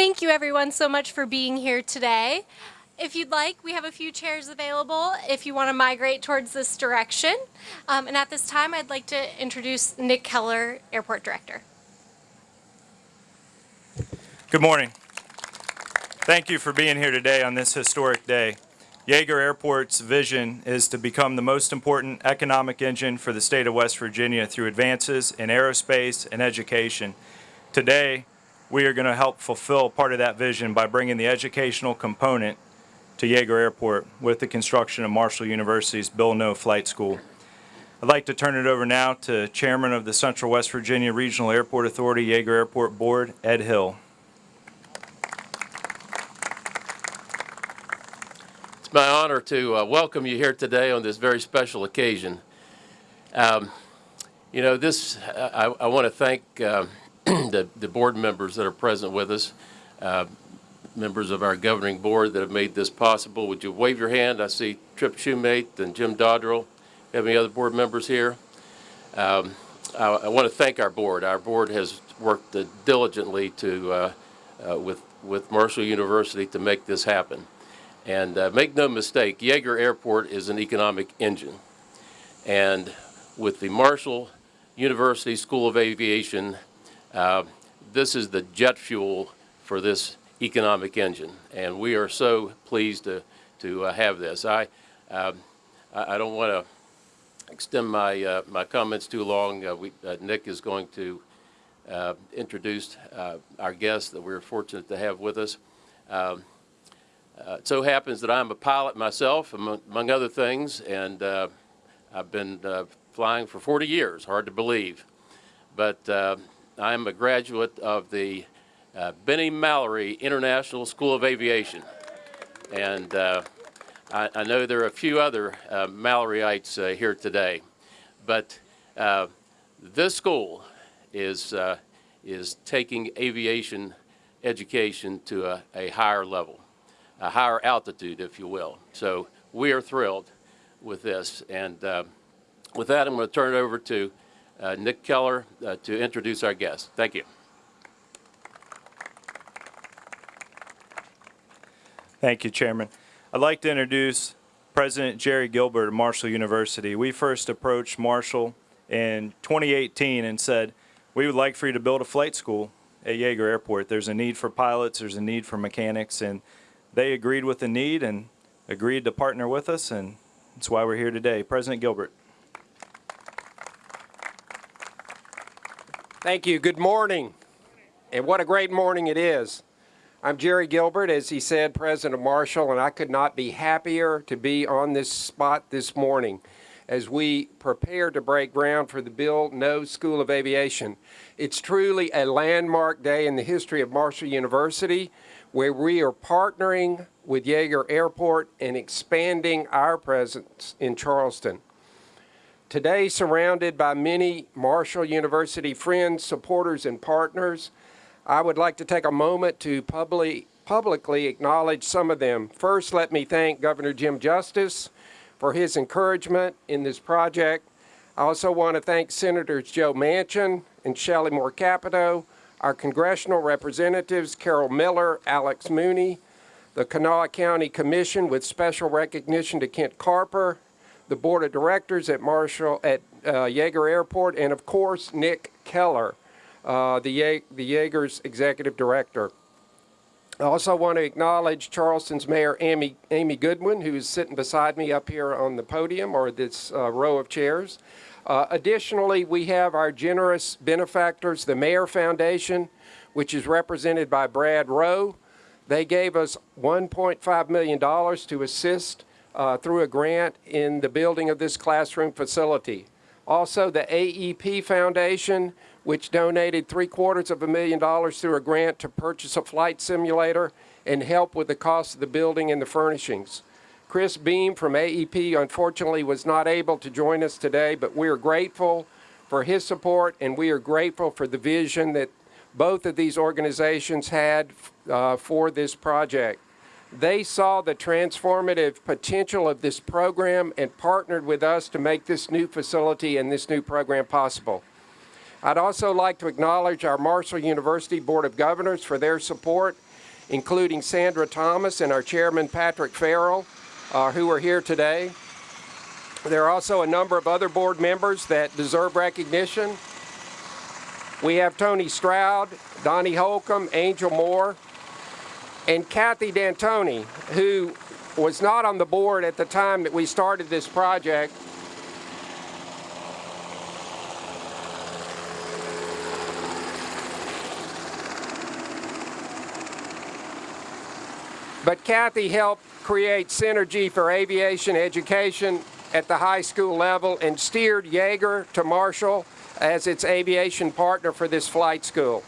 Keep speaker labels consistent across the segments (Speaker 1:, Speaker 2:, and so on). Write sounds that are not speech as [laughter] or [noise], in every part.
Speaker 1: Thank you everyone so much for being here today. If you'd like, we have a few chairs available if you want to migrate towards this direction. Um, and at this time, I'd like to introduce Nick Keller, Airport Director.
Speaker 2: Good morning. Thank you for being here today on this historic day. Yeager Airport's vision is to become the most important economic engine for the state of West Virginia through advances in aerospace and education. Today, we are going to help fulfill part of that vision by bringing the educational component to Yeager Airport with the construction of Marshall University's Bill Noe Flight School. I'd like to turn it over now to Chairman of the Central West Virginia Regional Airport Authority Yeager Airport Board, Ed Hill.
Speaker 3: It's my honor to uh, welcome you here today on this very special occasion. Um, you know, this, I, I want to thank uh, [clears throat] the, the, board members that are present with us, uh, members of our governing board that have made this possible. Would you wave your hand? I see Trip Shoemate and Jim Dodrell. Have any other board members here? Um, I, I, want to thank our board. Our board has worked diligently to, uh, uh, with, with Marshall University to make this happen. And uh, make no mistake, Yeager Airport is an economic engine. And with the Marshall University School of Aviation, uh, this is the jet fuel for this economic engine. And we are so pleased to, to uh, have this. I, um, I, I, don't want to extend my, uh, my comments too long. Uh, we, uh, Nick is going to introduce our guest that we're fortunate to have with us. Um, uh, it so happens that I'm a pilot myself, among, among other things, and uh, I've been uh, flying for 40 years, hard to believe. But I'm a graduate of the uh, Bennie Mallory International School of Aviation. And uh, I, I, know there are a few other Malloryites here today. But this school is, is taking aviation education to a, a higher level a higher altitude, if you will. So we are thrilled with this. And uh, with that, I'm going to turn it over to uh, Nick Keller uh, to introduce our guest. Thank you.
Speaker 2: Thank you, Chairman. I'd like to introduce President Jerry Gilbert of Marshall University. We first approached Marshall in 2018 and said, we would like for you to build a flight school at Yeager Airport. There's a need for pilots, there's a need for mechanics, and they agreed with the need and agreed to partner with us, and that's why we're here today. President Gilbert.
Speaker 4: Thank you. Good morning. And what a great morning it is. I'm Jerry Gilbert, as he said, President of Marshall, and I could not be happier to be on this spot this morning as we prepare to break ground for the Bill Noe School of Aviation. It's truly a landmark day in the history of Marshall University where we are partnering with Yeager Airport and expanding our presence in Charleston. Today, surrounded by many Marshall University friends, supporters, and partners, I would like to take a moment to publicly, publicly acknowledge some of them. First, let me thank Governor Jim Justice for his encouragement in this project. I also want to thank Senators Joe Manchin and Shelley Moore Capito our congressional representatives, Carol Miller, Alex Mooney, the Kanawha County Commission with special recognition to Kent Carper, the Board of Directors at Marshall at uh, Yeager Airport, and of course Nick Keller, uh, the, Ye the Yeager's Executive Director. I also want to acknowledge Charleston's Mayor Amy, Amy Goodwin, who is sitting beside me up here on the podium or this uh, row of chairs. Uh, additionally, we have our generous benefactors, the Maier Foundation, which is represented by Brad Rowe. They gave us $1.5 million to assist uh, through a grant in the building of this classroom facility. Also, the AEP Foundation, which donated three quarters of a million dollars through a grant to purchase a flight simulator and help with the cost of the building and the furnishings. Chris Beam from AEP unfortunately was not able to join us today, but we are grateful for his support and we are grateful for the vision that both of these organizations had uh, for this project. They saw the transformative potential of this program and partnered with us to make this new facility and this new program possible. I'd also like to acknowledge our Marshall University Board of Governors for their support including Sandra Thomas and our chairman, Patrick Farrell, uh, who are here today. There are also a number of other board members that deserve recognition. We have Tony Stroud, Donnie Holcomb, Angel Moore, and Kathy D'Antoni, who was not on the board at the time that we started this project. But Kathy helped create synergy for aviation education at the high school level and steered Yeager to Marshall as its aviation partner for this flight school.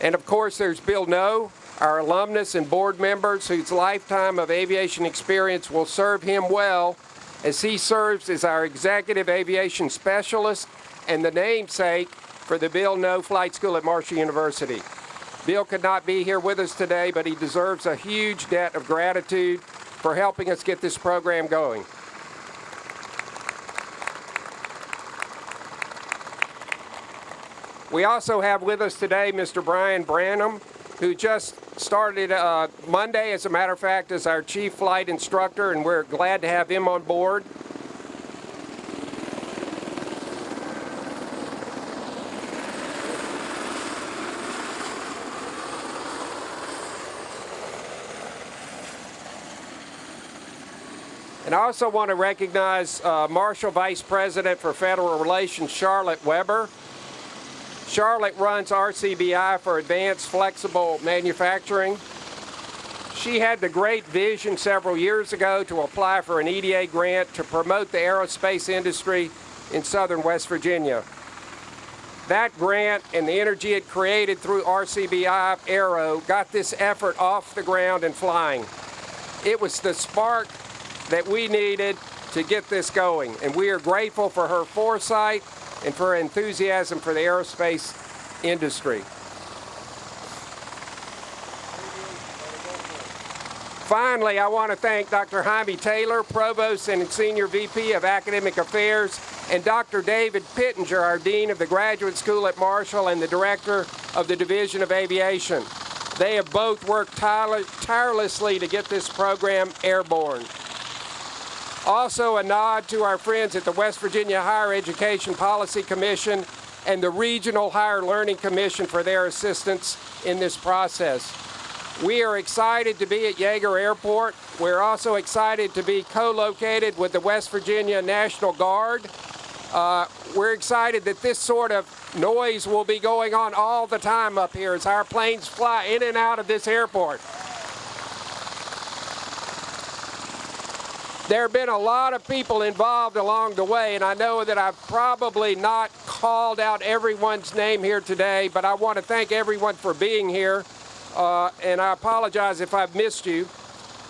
Speaker 4: And of course, there's Bill Noe, our alumnus and board members whose lifetime of aviation experience will serve him well as he serves as our executive aviation specialist and the namesake for the Bill Noe Flight School at Marshall University. Bill could not be here with us today, but he deserves a huge debt of gratitude for helping us get this program going. We also have with us today Mr. Brian Branham, who just started uh, Monday, as a matter of fact, as our chief flight instructor, and we're glad to have him on board. And I also want to recognize uh, Marshall Vice President for Federal Relations, Charlotte Weber. Charlotte runs RCBI for Advanced Flexible Manufacturing. She had the great vision several years ago to apply for an EDA grant to promote the aerospace industry in southern West Virginia. That grant and the energy it created through RCBI Aero got this effort off the ground and flying. It was the spark that we needed to get this going, and we are grateful for her foresight and for her enthusiasm for the aerospace industry. Finally, I want to thank Dr. Jaime Taylor, Provost and Senior VP of Academic Affairs, and Dr. David Pittenger, our Dean of the Graduate School at Marshall and the Director of the Division of Aviation. They have both worked tirelessly to get this program airborne. Also, a nod to our friends at the West Virginia Higher Education Policy Commission and the Regional Higher Learning Commission for their assistance in this process. We are excited to be at Yeager Airport. We're also excited to be co-located with the West Virginia National Guard. Uh, we're excited that this sort of noise will be going on all the time up here as our planes fly in and out of this airport. There have been a lot of people involved along the way, and I know that I've probably not called out everyone's name here today, but I want to thank everyone for being here, uh, and I apologize if I've missed you.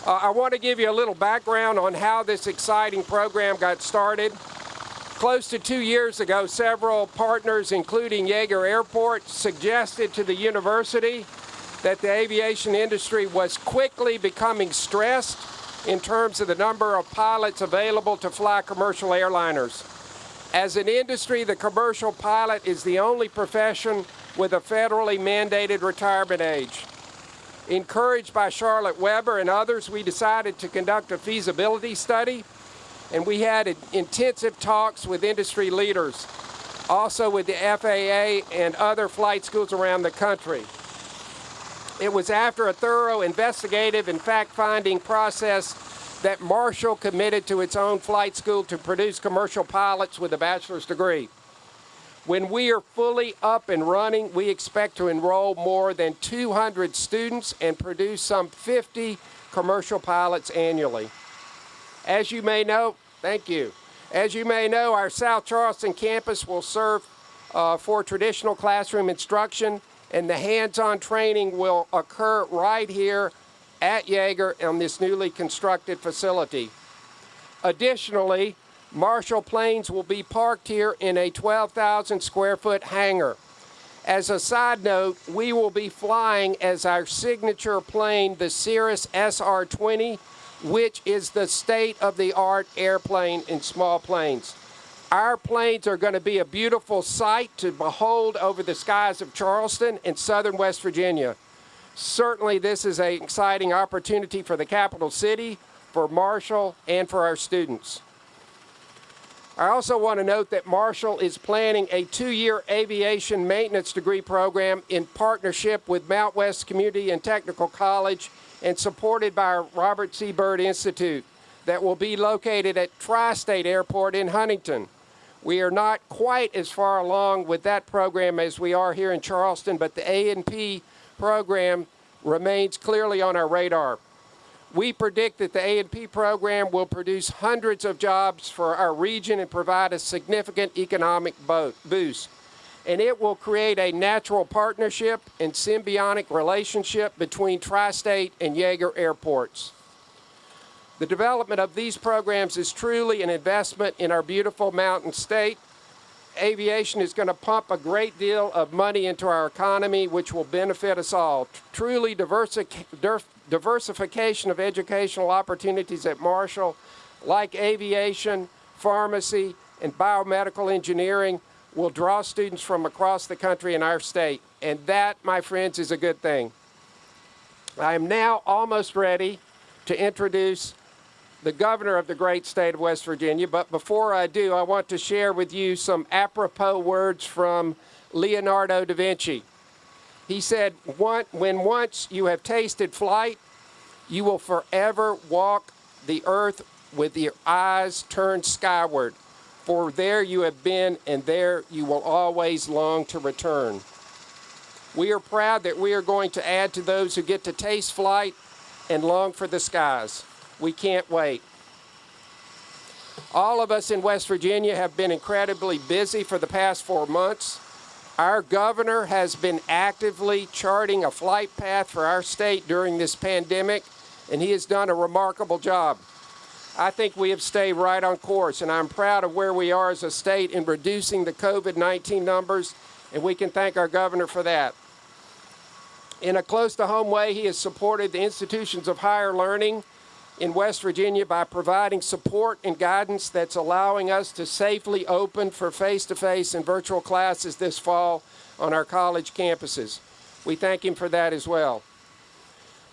Speaker 4: Uh, I want to give you a little background on how this exciting program got started. Close to two years ago, several partners, including Yeager Airport, suggested to the university that the aviation industry was quickly becoming stressed in terms of the number of pilots available to fly commercial airliners. As an industry, the commercial pilot is the only profession with a federally mandated retirement age. Encouraged by Charlotte Weber and others, we decided to conduct a feasibility study, and we had intensive talks with industry leaders, also with the FAA and other flight schools around the country. It was after a thorough investigative and fact-finding process that Marshall committed to its own flight school to produce commercial pilots with a bachelor's degree. When we are fully up and running, we expect to enroll more than 200 students and produce some 50 commercial pilots annually. As you may know, thank you. As you may know, our South Charleston campus will serve uh, for traditional classroom instruction and the hands-on training will occur right here at Yeager on this newly constructed facility. Additionally, Marshall planes will be parked here in a 12,000 square foot hangar. As a side note, we will be flying as our signature plane the Cirrus SR-20, which is the state-of-the-art airplane in small planes. Our planes are going to be a beautiful sight to behold over the skies of Charleston and southern West Virginia. Certainly, this is an exciting opportunity for the capital city, for Marshall, and for our students. I also want to note that Marshall is planning a two-year aviation maintenance degree program in partnership with Mountwest Community and Technical College and supported by our Robert C. Byrd Institute that will be located at Tri-State Airport in Huntington. We are not quite as far along with that program as we are here in Charleston, but the A&P program remains clearly on our radar. We predict that the A&P program will produce hundreds of jobs for our region and provide a significant economic boost. And it will create a natural partnership and symbiotic relationship between Tri-State and Yeager airports. The development of these programs is truly an investment in our beautiful mountain state. Aviation is going to pump a great deal of money into our economy, which will benefit us all. Truly diversification of educational opportunities at Marshall, like aviation, pharmacy, and biomedical engineering, will draw students from across the country and our state. And that, my friends, is a good thing. I am now almost ready to introduce the governor of the great state of West Virginia. But before I do, I want to share with you some apropos words from Leonardo da Vinci. He said, When once you have tasted flight, you will forever walk the earth with your eyes turned skyward. For there you have been, and there you will always long to return. We are proud that we are going to add to those who get to taste flight and long for the skies. We can't wait. All of us in West Virginia have been incredibly busy for the past four months. Our governor has been actively charting a flight path for our state during this pandemic, and he has done a remarkable job. I think we have stayed right on course, and I'm proud of where we are as a state in reducing the COVID 19 numbers, and we can thank our governor for that. In a close to home way, he has supported the institutions of higher learning in West Virginia by providing support and guidance that's allowing us to safely open for face to face and virtual classes this fall on our college campuses. We thank him for that as well.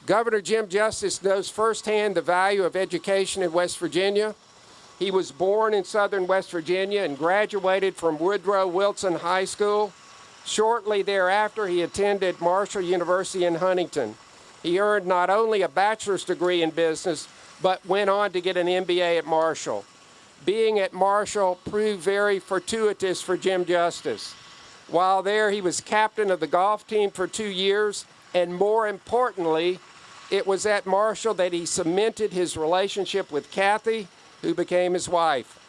Speaker 4: Governor Jim Justice knows firsthand the value of education in West Virginia. He was born in southern West Virginia and graduated from Woodrow Wilson High School. Shortly thereafter, he attended Marshall University in Huntington. He earned not only a bachelor's degree in business, but went on to get an MBA at Marshall. Being at Marshall proved very fortuitous for Jim Justice. While there, he was captain of the golf team for two years, and more importantly, it was at Marshall that he cemented his relationship with Kathy, who became his wife.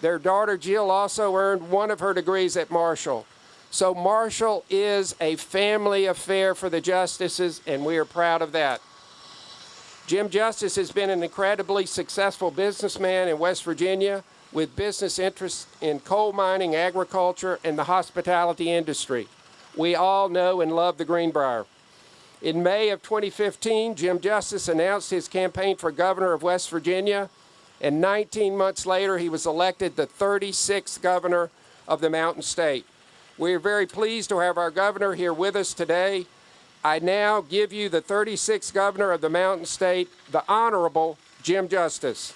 Speaker 4: Their daughter Jill also earned one of her degrees at Marshall. So Marshall is a family affair for the Justices, and we are proud of that. Jim Justice has been an incredibly successful businessman in West Virginia with business interests in coal mining, agriculture, and the hospitality industry. We all know and love the Greenbrier. In May of 2015, Jim Justice announced his campaign for governor of West Virginia, and 19 months later, he was elected the 36th governor of the Mountain State. We are very pleased to have our governor here with us today. I now give you the 36th governor of the Mountain State, the Honorable Jim Justice.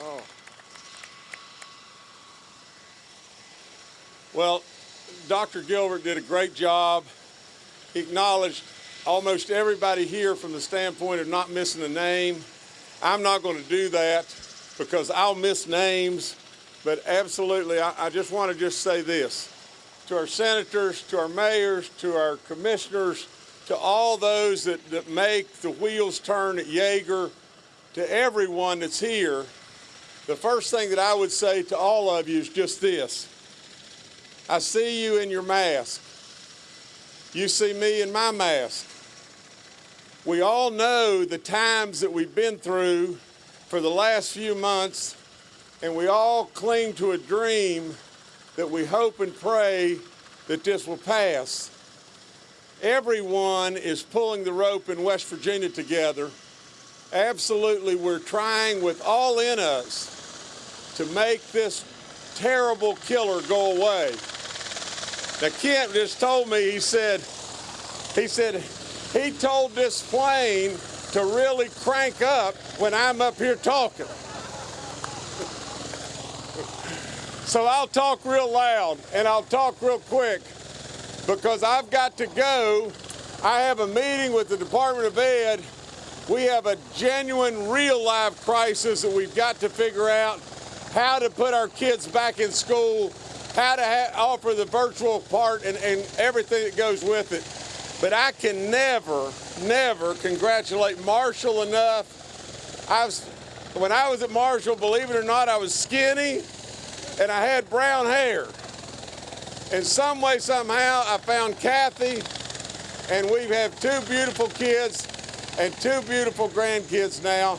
Speaker 5: Oh. Well, Dr. Gilbert did a great job. He acknowledged almost everybody here from the standpoint of not missing a name. I'm not going to do that because I'll miss names, but absolutely, I, I just want to just say this to our senators, to our mayors, to our commissioners, to all those that, that make the wheels turn at Yeager, to everyone that's here, the first thing that I would say to all of you is just this. I see you in your mask. You see me in my mask. We all know the times that we've been through for the last few months, and we all cling to a dream that we hope and pray that this will pass. Everyone is pulling the rope in West Virginia together absolutely, we're trying with all in us to make this terrible killer go away. Now, Kent just told me, he said, he said, he told this plane to really crank up when I'm up here talking. So I'll talk real loud and I'll talk real quick because I've got to go. I have a meeting with the Department of Ed. We have a genuine, real life crisis that we've got to figure out how to put our kids back in school, how to offer the virtual part and, and everything that goes with it. But I can never, never congratulate Marshall enough. I was, when I was at Marshall, believe it or not, I was skinny and I had brown hair. And some way, somehow, I found Kathy, and we have two beautiful kids and two beautiful grandkids now.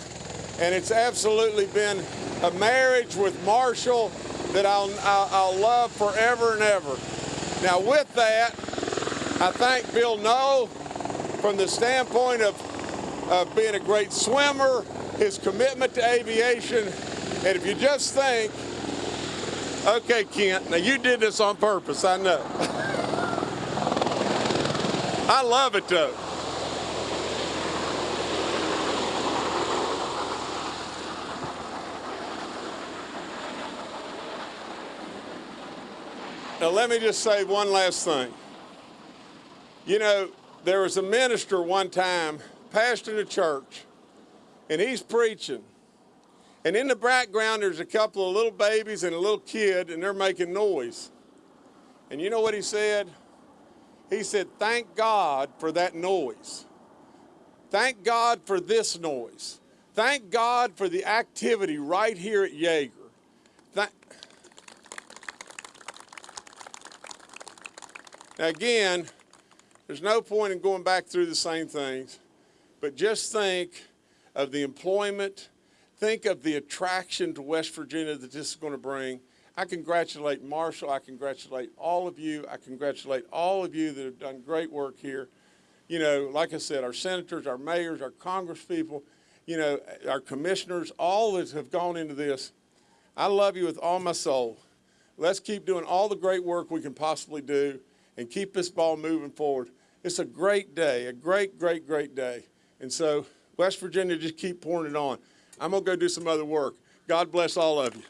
Speaker 5: And it's absolutely been a marriage with Marshall that I'll, I'll, I'll love forever and ever. Now, with that, I thank Bill Noe from the standpoint of, of being a great swimmer, his commitment to aviation, and if you just think, okay, Kent, now you did this on purpose, I know. I love it though. Now, let me just say one last thing. You know, there was a minister one time pastoring a church, and he's preaching. And in the background, there's a couple of little babies and a little kid, and they're making noise. And you know what he said? He said, Thank God for that noise. Thank God for this noise. Thank God for the activity right here at Yeager. Thank- now, again, there's no point in going back through the same things, but just think of the employment, think of the attraction to West Virginia that this is going to bring. I congratulate Marshall. I congratulate all of you. I congratulate all of you that have done great work here. You know, like I said, our senators, our mayors, our congresspeople, you know, our commissioners, all that have gone into this. I love you with all my soul. Let's keep doing all the great work we can possibly do and keep this ball moving forward. It's a great day, a great, great, great day. And so, West Virginia, just keep pouring it on. I'm going to go do some other work. God bless all of you.